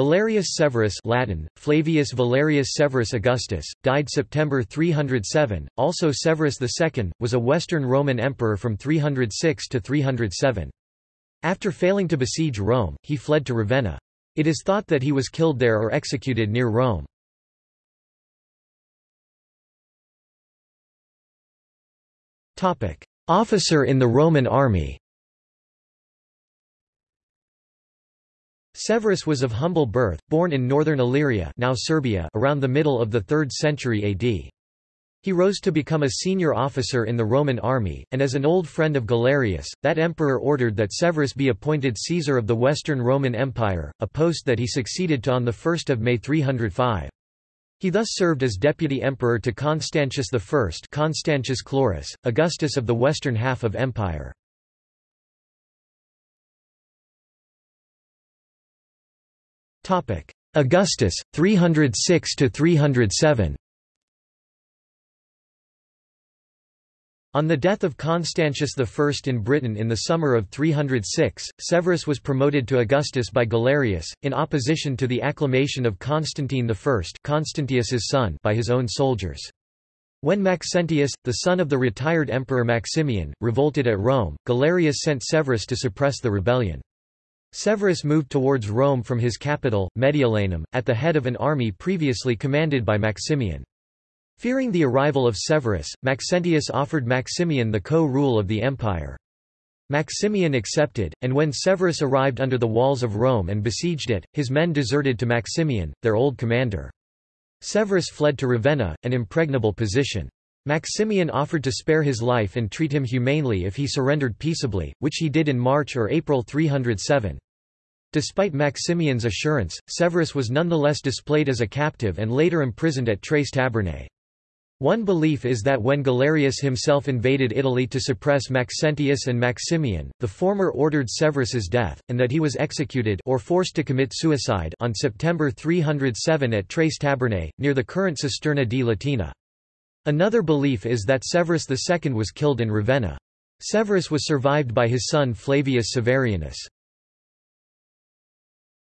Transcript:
Valerius Severus Latin, Flavius Valerius Severus Augustus, died September 307, also Severus II, was a Western Roman emperor from 306 to 307. After failing to besiege Rome, he fled to Ravenna. It is thought that he was killed there or executed near Rome. Officer in the Roman army Severus was of humble birth, born in northern Illyria now Serbia around the middle of the 3rd century AD. He rose to become a senior officer in the Roman army, and as an old friend of Galerius, that emperor ordered that Severus be appointed Caesar of the Western Roman Empire, a post that he succeeded to on 1 May 305. He thus served as deputy emperor to Constantius I Constantius Chlorus, Augustus of the western half of empire. Augustus, 306 to 307. On the death of Constantius I in Britain in the summer of 306, Severus was promoted to Augustus by Galerius, in opposition to the acclamation of Constantine I Constantius's son by his own soldiers. When Maxentius, the son of the retired emperor Maximian, revolted at Rome, Galerius sent Severus to suppress the rebellion. Severus moved towards Rome from his capital, Mediolanum, at the head of an army previously commanded by Maximian. Fearing the arrival of Severus, Maxentius offered Maximian the co-rule of the empire. Maximian accepted, and when Severus arrived under the walls of Rome and besieged it, his men deserted to Maximian, their old commander. Severus fled to Ravenna, an impregnable position. Maximian offered to spare his life and treat him humanely if he surrendered peaceably, which he did in March or April 307. Despite Maximian's assurance, Severus was nonetheless displayed as a captive and later imprisoned at Tres Tabernae. One belief is that when Galerius himself invaded Italy to suppress Maxentius and Maximian, the former ordered Severus's death, and that he was executed or forced to commit suicide on September 307 at Tres Tabernae, near the current Cisterna di Latina. Another belief is that Severus II was killed in Ravenna. Severus was survived by his son Flavius Severianus.